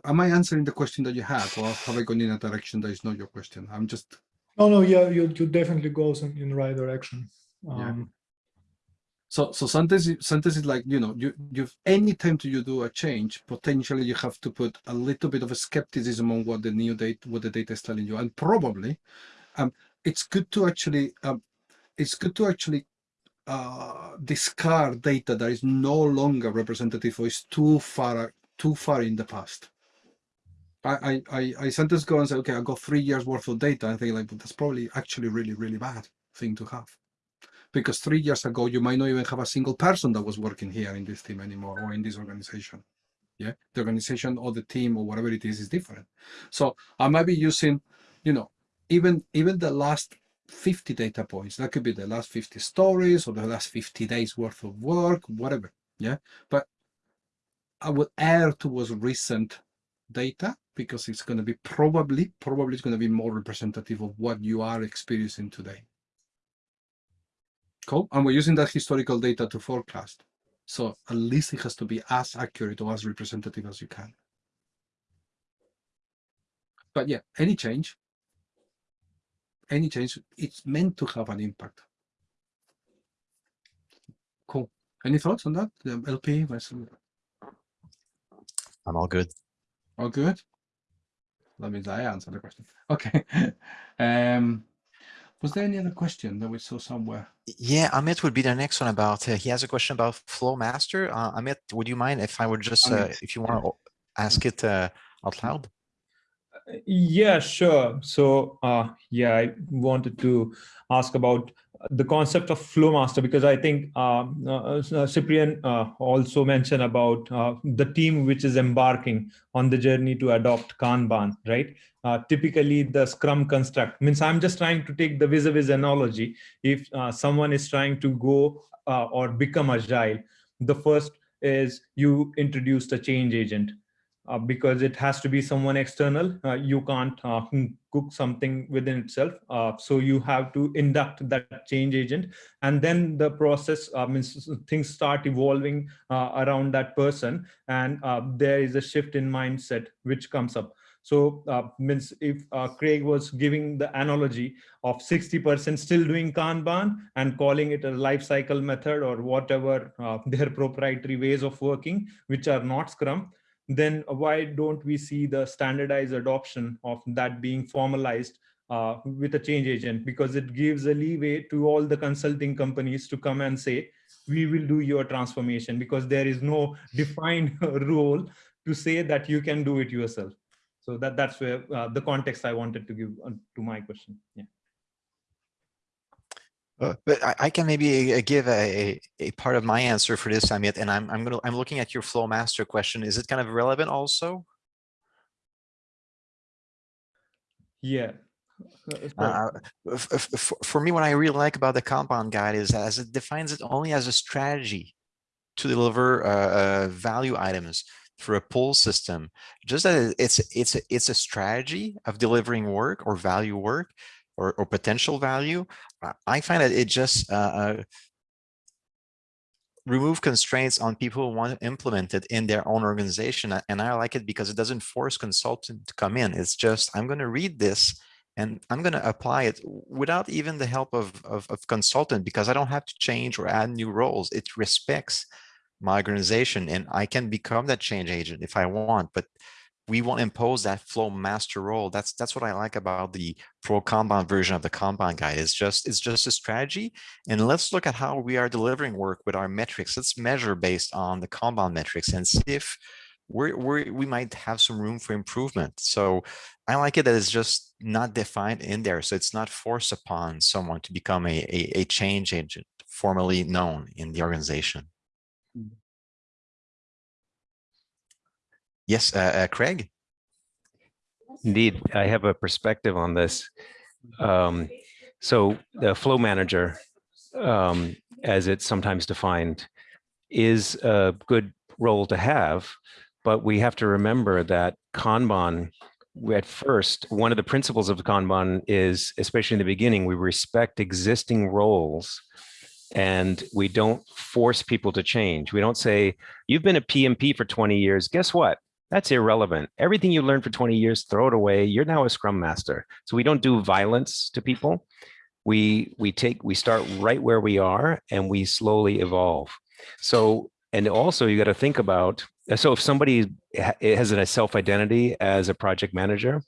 am I answering the question that you had, or have I gone in a direction that is not your question? I'm just. No, no, yeah, you, you definitely goes in, in the right direction. Yeah. Um, So, so sometimes, sometimes it's like, you know, you, you've any time to you do a change, potentially you have to put a little bit of a skepticism on what the new data, what the data is telling you. And probably, um, it's good to actually, um, it's good to actually uh, discard data that is no longer representative or is too far, too far in the past. I, I, I, sometimes go and say, okay, I got three years worth of data. I think like, but that's probably actually really, really bad thing to have because three years ago you might not even have a single person that was working here in this team anymore or in this organization yeah the organization or the team or whatever it is is different so i might be using you know even even the last 50 data points that could be the last 50 stories or the last 50 days worth of work whatever yeah but i would err towards recent data because it's going to be probably probably it's going to be more representative of what you are experiencing today Cool. And we're using that historical data to forecast. So at least it has to be as accurate or as representative as you can. But yeah, any change, any change, it's meant to have an impact. Cool. Any thoughts on that? Um, LP? I'm all good. all good? That means I answer the question. (laughs) Okay. um, Was there any other question that we saw somewhere? Yeah, Amit would be the next one about, uh, he has a question about Flow Master. Uh, Amit, would you mind if I would just, uh, if you want to ask it uh, out loud? Yeah, sure. So, uh, yeah, I wanted to ask about the concept of flow master because I think um, uh, uh, Cyprian uh, also mentioned about uh, the team which is embarking on the journey to adopt Kanban, right? Uh, typically, the Scrum construct means I'm just trying to take the vis-a-vis analogy. If uh, someone is trying to go or become agile, the first is you introduce the change agent uh, because it has to be someone external. Uh, you can't uh, cook something within itself. Uh, so you have to induct that change agent. And then the process uh, means things start evolving uh, around that person. And there is a shift in mindset which comes up. So means if Craig was giving the analogy of 60% still doing Kanban and calling it a life cycle method or whatever their proprietary ways of working, which are not Scrum, then why don't we see the standardized adoption of that being formalized uh, with a change agent? Because it gives a leeway to all the consulting companies to come and say, we will do your transformation because there is no defined (laughs) role to say that you can do it yourself. So that, that's where uh, the context I wanted to give uh, to my question. Yeah. Uh, but I, I, can maybe uh, give a, a part of my answer for this, Amit, and I'm I'm gonna I'm looking at your flow master question. Is it kind of relevant also? Yeah. Uh, for me, what I really like about the Kanban guide is as it defines it only as a strategy to deliver uh, uh, value items through a pull system. Just that it's it's it's a strategy of delivering work or value work, or, or potential value, I find that it just uh, uh, remove constraints on people who want to implement it in their own organization. And I like it because it doesn't force consultant to come in. It's just, I'm going to read this and I'm going to apply it without even the help of, of, of, consultant because I don't have to change or add new roles. It respects my organization and I can become that change agent if I want. But we won't impose that flow master role. That's that's what I like about the pro Kanban version of the Kanban guide. It's just it's just a strategy. And let's look at how we are delivering work with our metrics. Let's measure based on the Kanban metrics and see if we're, we're, we might have some room for improvement. So I like it that it's just not defined in there. So it's not forced upon someone to become a, a, a change agent formally known in the organization. Yes, uh, uh, Craig. Indeed, I have a perspective on this. Um, so the flow manager, um, as it's sometimes defined, is a good role to have, but we have to remember that Kanban, at first, one of the principles of Kanban is, especially in the beginning, we respect existing roles and we don't force people to change. We don't say, you've been a PMP for 20 years, guess what? That's irrelevant. Everything you learned for 20 years, throw it away. You're now a scrum master. So we don't do violence to people. We, we take, we start right where we are and we slowly evolve. So, and also you got to think about, uh, so if somebody has a self-identity as a project manager,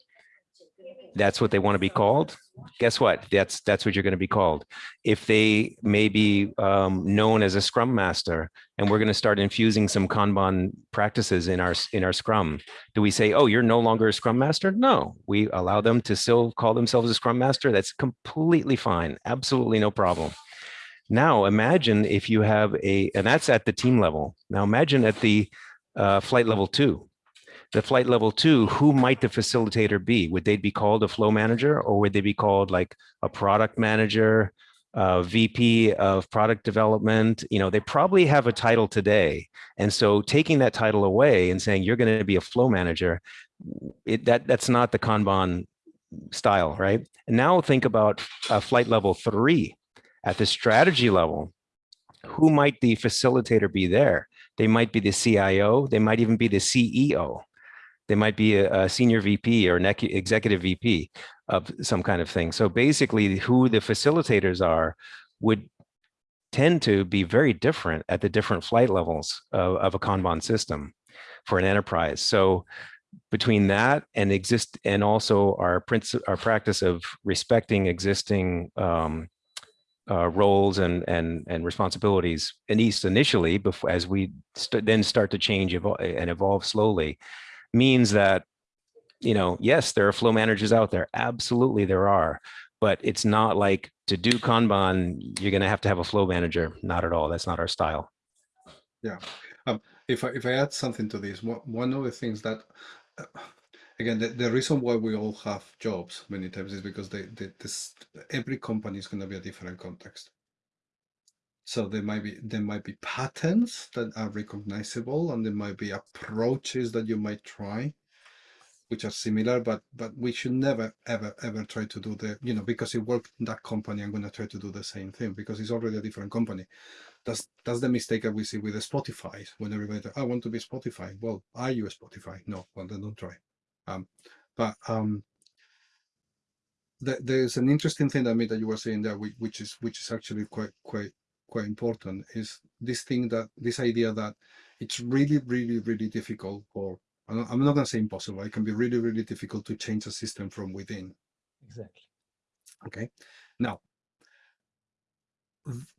that's what they want to be called guess what? That's that's what you're going to be called. If they may be um, known as a scrum master and we're going to start infusing some kanban practices in our in our scrum do we say oh you're no longer a scrum master? No. We allow them to still call themselves a scrum master. That's completely fine. Absolutely no problem. Now imagine if you have a and that's at the team level. Now imagine at the uh, flight level two the flight level two, who might the facilitator be? Would they be called a flow manager or would they be called like a product manager, a VP of product development? You know, they probably have a title today. And so taking that title away and saying you're going to be a flow manager, it, that, that's not the Kanban style, right? And now think about uh, flight level three at the strategy level. Who might the facilitator be there? They might be the CIO. They might even be the CEO. They might be a, a senior VP or an executive VP of some kind of thing. So basically who the facilitators are would tend to be very different at the different flight levels of, of a Kanban system for an enterprise. So between that and exist and also our our practice of respecting existing um, uh, roles and and and responsibilities, at least initially, before as we st- then start to change and evolve slowly, means that you know yes, there are flow managers out there. Absolutely, there are, but it's not like to do Kanban, you're going to have to have a flow manager. Not at all. That's not our style. Yeah. If I if I add something to this, one one of the things that uh, again the, the reason why we all have jobs many times is because they, they this every company is going to be a different context. So there might be there might be patterns that are recognizable, and there might be approaches that you might try, which are similar. But but we should never ever ever try to do the you know because it worked in that company, I'm going to try to do the same thing because it's already a different company that's that's the mistake that we see with the Spotify when everybody I want to be Spotify. Well, are you Spotify? No, well then don't try. Um, but um, th- there's an interesting thing that me that you were saying there, whi- which is which is actually quite quite quite important, is this thing that this idea that it's really really really difficult, or I'm not, going to say impossible. It can be really really difficult to change a system from within. Exactly. Okay, now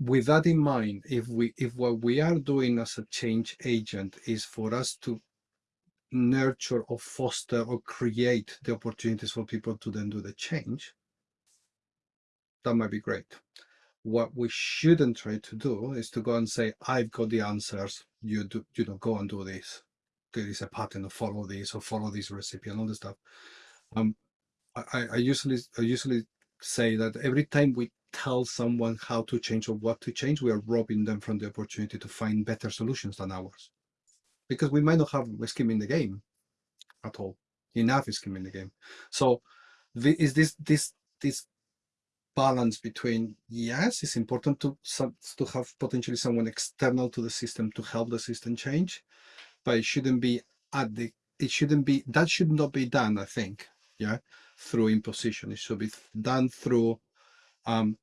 with that in mind, if we if what we are doing as a change agent is for us to nurture or foster or create the opportunities for people to then do the change, that might be great. What we shouldn't try to do is to go and say, I've got the answers, you do you know, go and do this. There is a pattern of follow this or follow this recipe and all this stuff. Um I, I usually I usually say that every time we tell someone how to change or what to change, we are robbing them from the opportunity to find better solutions than ours. Because we might not have a skin in the game at all, enough skin in the game. So is this this this balance between yes, it's important to to have potentially someone external to the system to help the system change, but it shouldn't be at the it shouldn't be that should not be done, I think, yeah, through imposition. It should be done through um,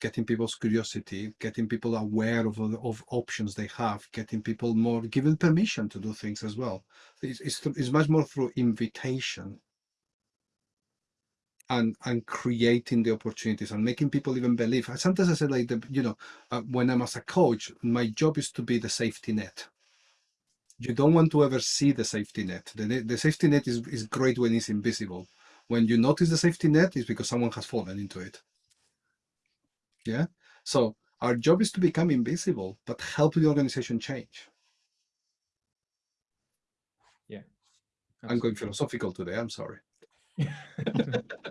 getting people's curiosity, getting people aware of of options they have, getting people more given permission to do things as well. It's, it's, it's much more through invitation and and creating the opportunities and making people even believe. Sometimes I say like the you know uh, when I'm as a coach, my job is to be the safety net. You don't want to ever see the safety net. The, the safety net is, is great when it's invisible. When you notice the safety net, is because someone has fallen into it. Yeah. So our job is to become invisible, but help the organization change. Yeah. I'm going philosophical today. I'm sorry. (laughs) (laughs)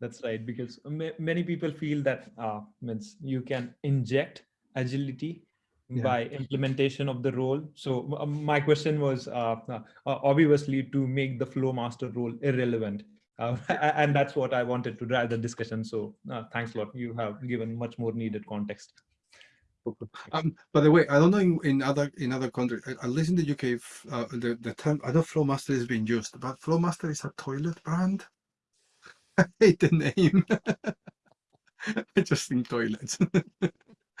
That's right, because ma- many people feel that uh, means you can inject agility Yeah. by implementation of the role. So uh, my question was uh, uh, obviously to make the flow master role irrelevant. Uh, (laughs) and that's what I wanted to drive the discussion. So uh, thanks a lot. You have given much more needed context. Um, by the way, I don't know in, in other in other countries, at least in the UK, uh, the the term I know Flowmaster is being used, but Flowmaster is a toilet brand. I (laughs) hate the name. (laughs) I just think toilets.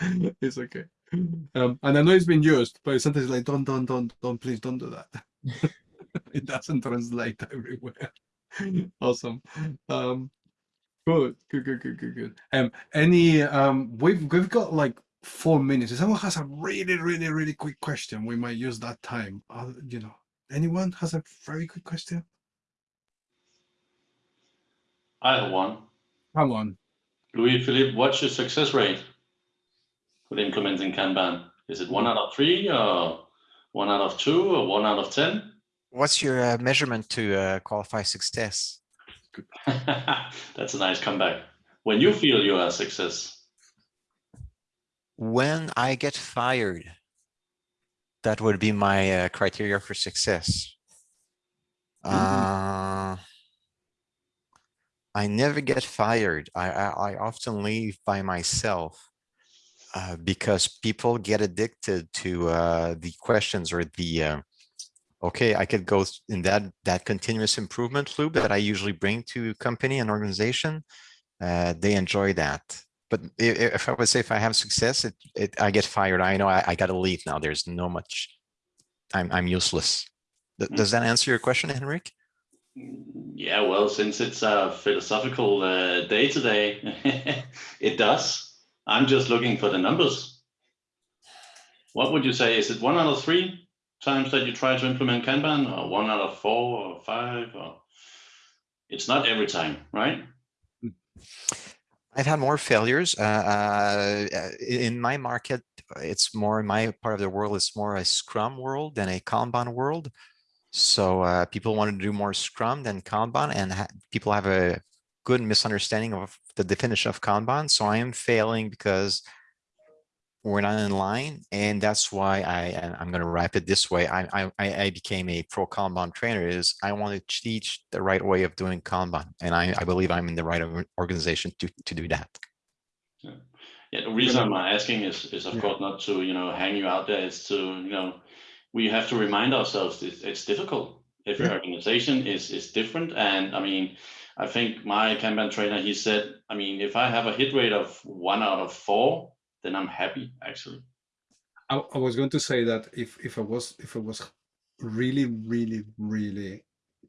(laughs) it's okay. Um, and I know it's been used, but sometimes like don't don't don't don't please don't do that. it doesn't translate everywhere. awesome. Um, good, good, good, good, good, good. Um, any um, we've we've got like four minutes. If someone has a really, really, really quick question, we might use that time. Uh, you know, anyone has a very quick question? I have one. Come on. Louis Philippe, what's your success rate with implementing Kanban? Is it one out of three, or one out of two, or one out of ten? What's your uh, measurement to uh, qualify success? (laughs) That's a nice comeback. When you feel you are a success, When I get fired, that would be my uh, criteria for success. Uh, I never get fired. I, I, I often leave by myself uh, because people get addicted to uh, the questions or the, uh, okay, I could go in that, that continuous improvement loop that I usually bring to company and organization. Uh, they enjoy that. But if I would say if I have success, it, it I get fired. I know I, I gotta leave now. There's no much. I'm I'm useless. Does that answer your question, Henrik? Yeah, well, since it's a philosophical uh, day today, (laughs) it does. I'm just looking for the numbers. What would you say? Is it one out of three times that you try to implement Kanban, or one out of four, or five? Or it's not every time, right? I've had more failures. Uh, uh, in my market, it's more in my part of the world, it's more a Scrum world than a Kanban world. So uh, people want to do more Scrum than Kanban, and ha people have a good misunderstanding of the definition of Kanban. So I am failing because we're not in line, and that's why I, I'm going to wrap it this way. I, I I became a pro Kanban trainer. Is I want to teach the right way of doing Kanban, and I I believe I'm in the right organization to to do that. Yeah, the reason I'm asking is, is of Yeah. course not to, you know, hang you out there. It's to, you know, we have to remind ourselves it's, it's difficult. Every Yeah. organization is is different, and I mean, I think my Kanban trainer he said, I mean, if I have a hit rate of one out of four, then I'm happy actually. I, I was going to say that if if I was if I was really really really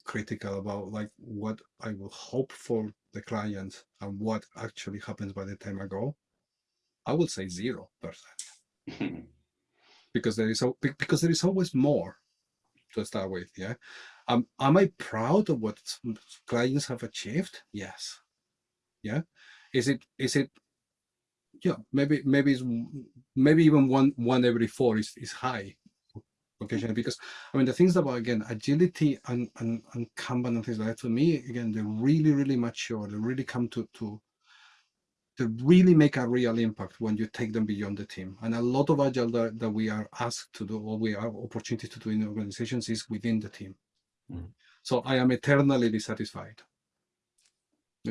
critical about like what I will hope for the client and what actually happens by the time I go, I would say zero percent (laughs) because there is because there is always more to start with. Yeah, um, am I proud of what clients have achieved? Yes. Yeah, is it is it yeah maybe maybe it's maybe even one one every four is, is high occasionally because i mean the things about again agility and and, and kanban and things like that for me again they really really mature they really come to to they really make a real impact when you take them beyond the team and a lot of agile that, that we are asked to do or we have opportunity to do in organizations is within the team Mhm. so i am eternally dissatisfied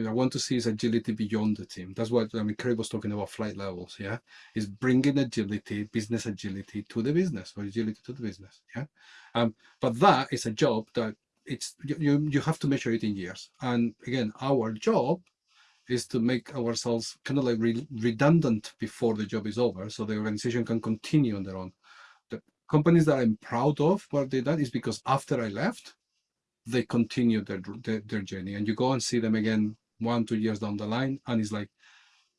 I want to see is agility beyond the team. That's what I mean. Kerry was talking about flight levels. Yeah, is bringing agility, business agility to the business, or agility to the business. Yeah, um, but that is a job that it's you, you have to measure it in years. And again, our job is to make ourselves kind of like re- redundant before the job is over, so the organization can continue on their own. The companies that I'm proud of what they done is because after I left, they continued their, their their journey and you go and see them again one two years down the line and it's like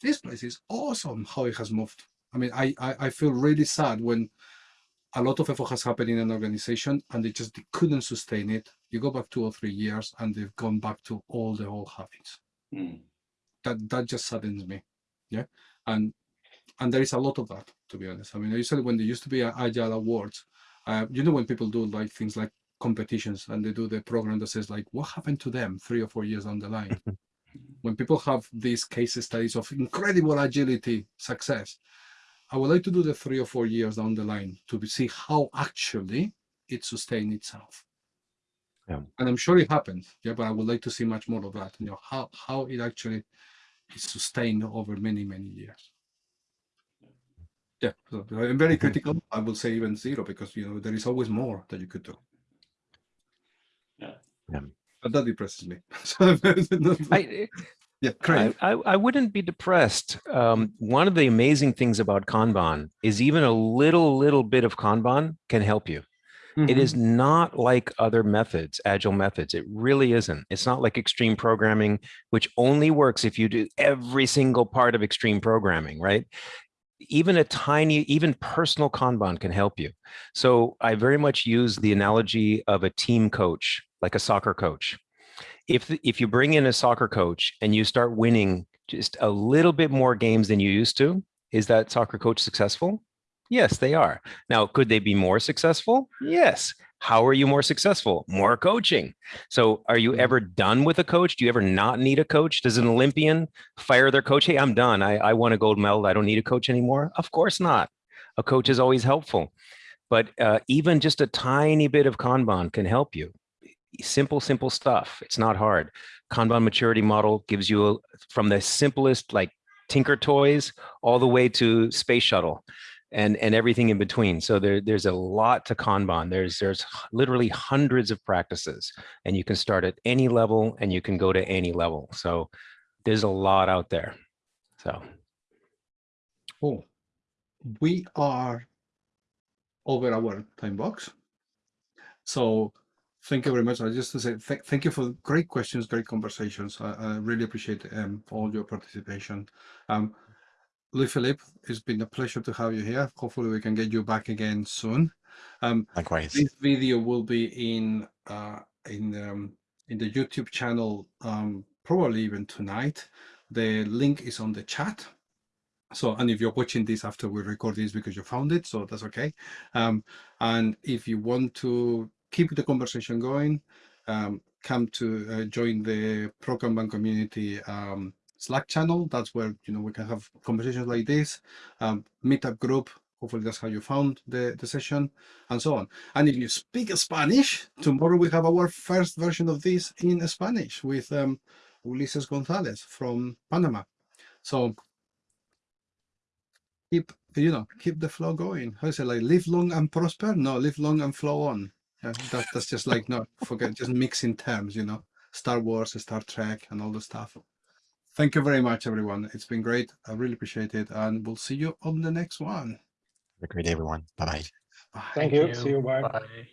this place is awesome how it has moved i mean i i, I feel really sad when a lot of effort has happened in an organization and they just they couldn't sustain it you go back two or three years and they've gone back to all the old habits Mm. That that just saddens me yeah? And and there is a lot of that to be honest. I mean usually when there used to be agile awards uh, you know when people do like things like competitions and they do the program that says like what happened to them three or four years down the line? (laughs) When people have these case studies of incredible agility success i would like to do the three or four years down the line to see how actually it sustained itself Yeah. and i'm sure it happened yeah but i would like to see much more of that you know how how it actually is sustained over many many years yeah so i'm very critical i would say even zero because you know there is always more that you could do Yeah. Yeah. but that depresses me (laughs) (laughs) I, (laughs) yeah I, I, I wouldn't be depressed. Um, one of the amazing things about Kanban is even a little, little bit of Kanban can help you. It mm-hmm. is not like other methods, agile methods. It really isn't. It's not like extreme programming, which only works if you do every single part of extreme programming, right? Even a tiny, even personal Kanban can help you. So I very much use the analogy of a team coach, like a soccer coach. If, if you bring in a soccer coach and you start winning just a little bit more games than you used to, is that soccer coach successful? Yes, they are. Now, could they be more successful? Yes. How are you more successful? More coaching. So, are you Mhm. ever done with a coach? Do you ever not need a coach? Does an Olympian fire their coach? Hey, I'm done. I, I won a gold medal. I don't need a coach anymore. Of course not. A coach is always helpful. But uh, even just a tiny bit of Kanban can help you. Simple, simple stuff. It's not hard. Kanban maturity model gives you a, from the simplest, like Tinker Toys, all the way to space shuttle and and everything in between so there there's a lot to kanban there's there's literally hundreds of practices and you can start at any level and you can go to any level so there's a lot out there so Oh, we are over our time box. So Thank you very much. I just to say th thank you for great questions, great conversations. I, I really appreciate um, all your participation. Um, Louis Philippe, it's been a pleasure to have you here. Hopefully we can get you back again soon. Um, Likewise. this video will be in uh, in um, in the YouTube channel um, probably even tonight. The link is on the chat. So, and if you're watching this after we record this because you found it, so that's okay. Um, and if you want to keep the conversation going, um, come to uh, join the Pro Kanban community um, Slack channel. That's where you know we can have conversations like this. Um, meetup group. Hopefully that's how you found the, the session and so on. And if you speak Spanish, tomorrow we have our first version of this in Spanish with um, Ulises Gonzalez from Panama. So keep, you know, keep the flow going. How is it like live long and prosper? No, live long and flow on. Yeah, that, that's just like, no, forget, just mixing terms, you know, Star Wars, Star Trek and all the stuff. Thank you very much, everyone. It's been great. I really appreciate it. And we'll see you on the next one. Have a great day, everyone. Bye-bye. Bye. Thank you. See you. Bye. Bye.